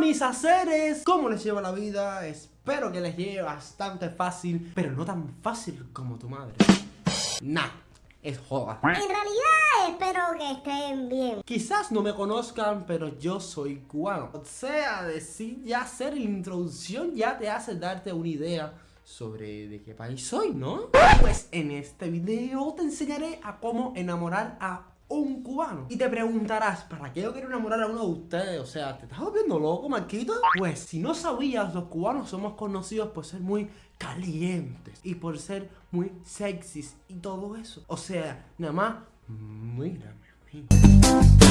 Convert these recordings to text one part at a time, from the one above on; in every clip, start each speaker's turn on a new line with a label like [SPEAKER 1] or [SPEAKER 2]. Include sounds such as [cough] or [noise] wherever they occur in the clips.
[SPEAKER 1] mis haceres, ¿cómo les lleva la vida? Espero que les lleve bastante fácil, pero no tan fácil como tu madre. Nah, es joda.
[SPEAKER 2] En realidad espero que estén bien.
[SPEAKER 1] Quizás no me conozcan, pero yo soy cubano. O sea, decir ya hacer la introducción ya te hace darte una idea sobre de qué país soy, ¿no? Pues en este video te enseñaré a cómo enamorar a un cubano. Y te preguntarás, ¿para qué yo quiero enamorar a uno de ustedes? O sea, ¿te estás volviendo loco, Marquito? Pues si no sabías, los cubanos somos conocidos por ser muy calientes y por ser muy sexys y todo eso. O sea, nada más, mírame a.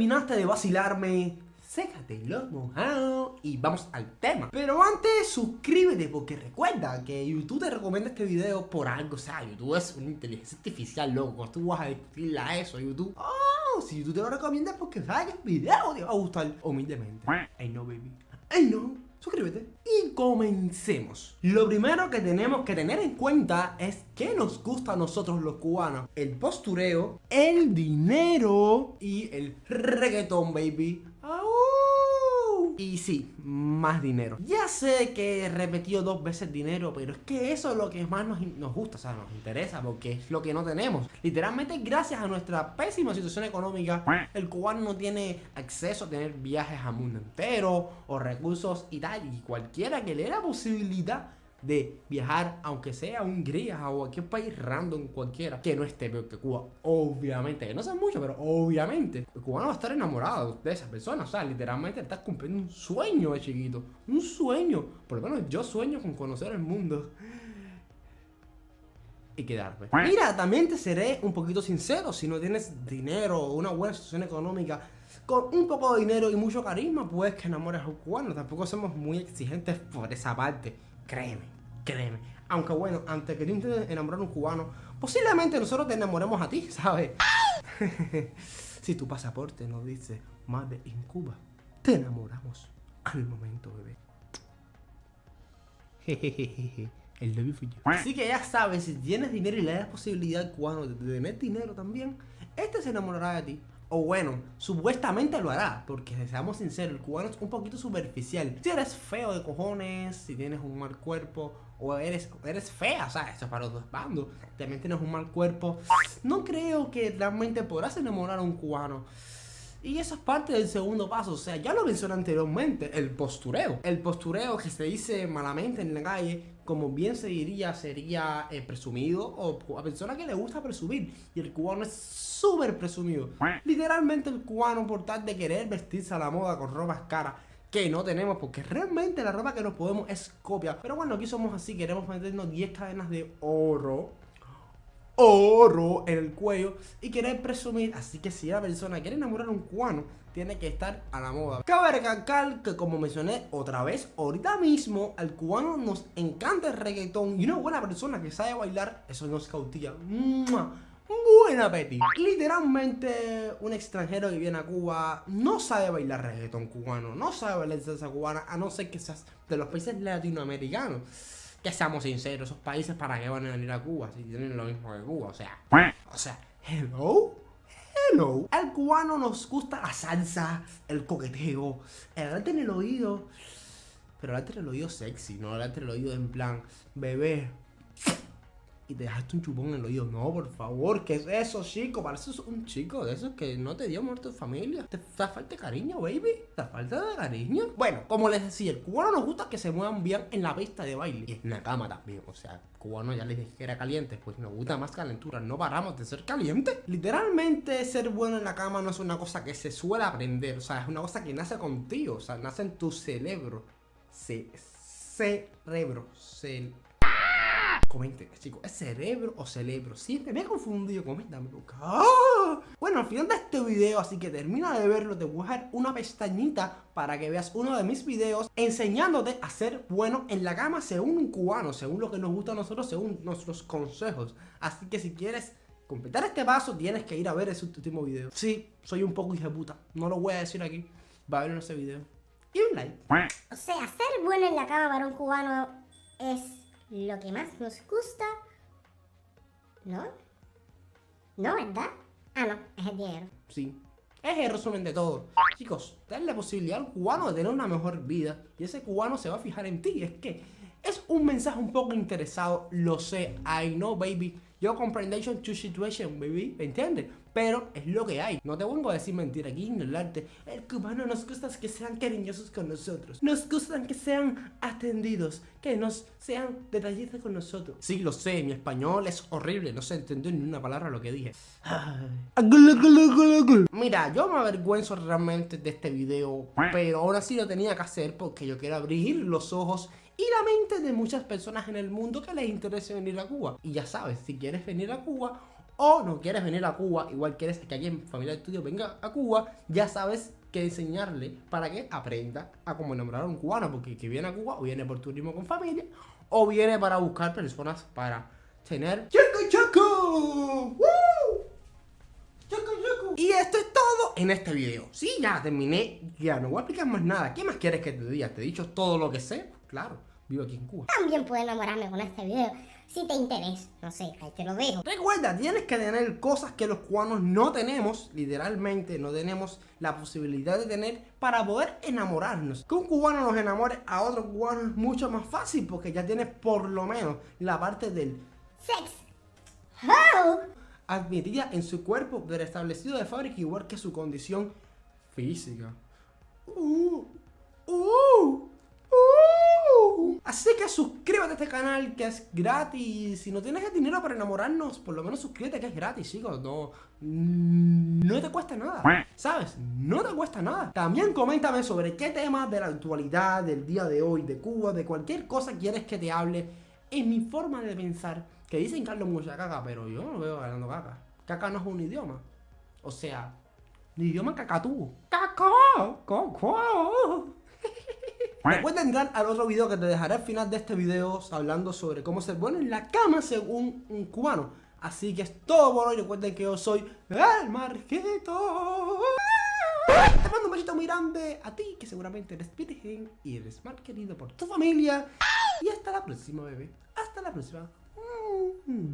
[SPEAKER 1] terminaste de vacilarme, sécate los mojados y vamos al tema. Pero antes, suscríbete porque recuerda que YouTube te recomienda este video por algo. O sea, YouTube es una inteligencia artificial, loco. Tú vas a decirle a eso YouTube. Oh, si YouTube te lo recomienda es porque sabes que el video te va a gustar humildemente. I know, baby. I know suscríbete y comencemos. Lo primero que tenemos que tener en cuenta es que nos gusta a nosotros los cubanos. El postureo, el dinero y el reggaetón, baby. Y sí, más dinero. Ya sé que he repetido dos veces dinero, pero es que eso es lo que más nos, nos, gusta, o sea, nos interesa, porque es lo que no tenemos. Literalmente, gracias a nuestra pésima situación económica, el cubano no tiene acceso a tener viajes al mundo entero o recursos y tal. Y cualquiera que le dé la posibilidad de viajar, aunque sea a Hungría o a cualquier país random cualquiera, que no esté peor que Cuba. Obviamente, que no sé mucho, pero obviamente, el cubano va a estar enamorado de esa persona. O sea, literalmente estás cumpliendo un sueño de chiquito. Un sueño. Por lo menos yo sueño con conocer el mundo. Y quedarme. Mira, también te seré un poquito sincero. Si no tienes dinero o una buena situación económica, con un poco de dinero y mucho carisma, puedes que enamores a un cubano. Tampoco somos muy exigentes por esa parte. Créeme, créeme. Aunque bueno, antes que te enamorar a un cubano, posiblemente nosotros te enamoremos a ti, [laughs] ¿sabes? [laughs] si tu pasaporte nos dice Madre en Cuba, te enamoramos al momento, bebé. [laughs] El novio fui. Así que ya sabes, si tienes dinero y le das posibilidad cubano de tener dinero también, este se enamorará de ti. O bueno, supuestamente lo hará, porque seamos sinceros, el cubano es un poquito superficial. Si eres feo de cojones, si tienes un mal cuerpo, o eres, eres fea, o sea, eso es para los dos bandos, también tienes un mal cuerpo, no creo que realmente podrás enamorar a un cubano. Y eso es parte del segundo paso, o sea, ya lo mencioné anteriormente, el postureo. El postureo que se dice malamente en la calle, como bien se diría, sería eh, presumido o a persona que le gusta presumir. Y el cubano es súper presumido. Literalmente el cubano por tal de querer vestirse a la moda con ropas caras que no tenemos porque realmente la ropa que nos podemos es copia. Pero bueno, aquí somos así, queremos meternos 10 cadenas de oro oro en el cuello y querer presumir. Así que si la persona quiere enamorar a un cubano, tiene que estar a la moda. Cabe recalcar que como mencioné otra vez, ahorita mismo al cubano nos encanta el reggaetón y una buena persona que sabe bailar, eso nos cautilla. Buen apetito. Literalmente un extranjero que viene a Cuba no sabe bailar reggaetón cubano, no sabe bailar salsa cubana, a no ser que seas de los países latinoamericanos que seamos sinceros, esos países para qué van a venir a Cuba si tienen lo mismo que Cuba, o sea, o sea, hello, hello. Al cubano nos gusta la salsa, el coqueteo, el arte en el oído, pero el arte en el oído sexy, no el arte en el oído en plan, bebé, y te dejaste un chupón en el oído. No, por favor, ¿qué es eso, chico? Pareces un chico de esos que no te dio muerto tu familia. Te da falta cariño, baby. Te falta de cariño. Bueno, como les decía, el cubano nos gusta que se muevan bien en la pista de baile. Y en la cama también. O sea, cubano ya les dije que era caliente. Pues nos gusta más calentura. No paramos de ser calientes. Literalmente, ser bueno en la cama no es una cosa que se suele aprender. O sea, es una cosa que nace contigo. O sea, nace en tu cerebro. Se cerebro. Cerebro Comenten, chicos, ¿es cerebro o cerebro? Siempre me he confundido, coméntame. ¡Ah! Bueno, al final de este video, así que termina de verlo, te voy a dejar una pestañita para que veas uno de mis videos enseñándote a ser bueno en la cama según un cubano, según lo que nos gusta a nosotros, según nuestros consejos. Así que si quieres completar este paso, tienes que ir a ver ese último video. Sí, soy un poco puta, no lo voy a decir aquí, va a ver en ese video. Y un like.
[SPEAKER 2] O sea, ser la cama para un cubano es lo que más nos gusta. ¿No? ¿No, verdad? Ah, no, es el dinero.
[SPEAKER 1] Sí. Es el resumen de todo. Chicos, dale la posibilidad al cubano de tener una mejor vida y ese cubano se va a fijar en ti. Es que es un mensaje un poco interesado, lo sé, I know, baby. Yo comprendation to situation, baby, ¿me entiendes? Pero es lo que hay. No te vengo a decir mentira aquí, ignorarte. El cubano nos gusta que sean cariñosos con nosotros. Nos gustan que sean atendidos, que nos sean detallistas con nosotros. Sí, lo sé, mi español es horrible, no se entendió ni una palabra lo que dije. Mira, yo me avergüenzo realmente de este video, pero ahora sí lo tenía que hacer porque yo quiero abrir los ojos y la mente de muchas personas en el mundo que les interese venir a Cuba. Y ya sabes, si quieres venir a Cuba o no quieres venir a Cuba, igual quieres que alguien familia de estudio venga a Cuba, ya sabes que enseñarle para que aprenda a cómo enamorar a un cubano, porque que viene a Cuba o viene por turismo con familia o viene para buscar personas para tener ¡Chaco, chaco! ¡Woo! ¡Chaco, chaco! Y esto es todo en este video. Sí, ya terminé, ya no voy a explicar más nada. ¿Qué más quieres que te diga? ¿Te he dicho todo lo que sé? Claro, vivo aquí en Cuba.
[SPEAKER 2] También puedo enamorarme con este video. Si te interesa, no sé, ahí te lo dejo.
[SPEAKER 1] Recuerda, tienes que tener cosas que los cubanos no tenemos, literalmente no tenemos la posibilidad de tener para poder enamorarnos. Que un cubano nos enamore a otro cubano es mucho más fácil porque ya tienes por lo menos la parte del
[SPEAKER 2] Sex. Oh.
[SPEAKER 1] admitida en su cuerpo pero establecido de fábrica igual que su condición física. Uh, uh, Así que suscríbete a este canal que es gratis. Si no tienes el dinero para enamorarnos, por lo menos suscríbete que es gratis, chicos. No, no te cuesta nada. ¿Sabes? No te cuesta nada. También coméntame sobre qué temas de la actualidad, del día de hoy, de Cuba, de cualquier cosa quieres que te hable. En mi forma de pensar, que dicen hablo mucha caca, pero yo no veo hablando caca. Caca no es un idioma. O sea, un idioma cacatú. ¡Caca! ¡Caca! Recuerda entrar al otro video que te dejaré al final de este video hablando sobre cómo ser bueno en la cama según un cubano. Así que es todo por hoy. Recuerden que yo soy el Marquito. Te mando un besito muy grande a ti, que seguramente eres virgen y eres mal querido por tu familia. Y hasta la próxima, bebé. Hasta la próxima. Mm.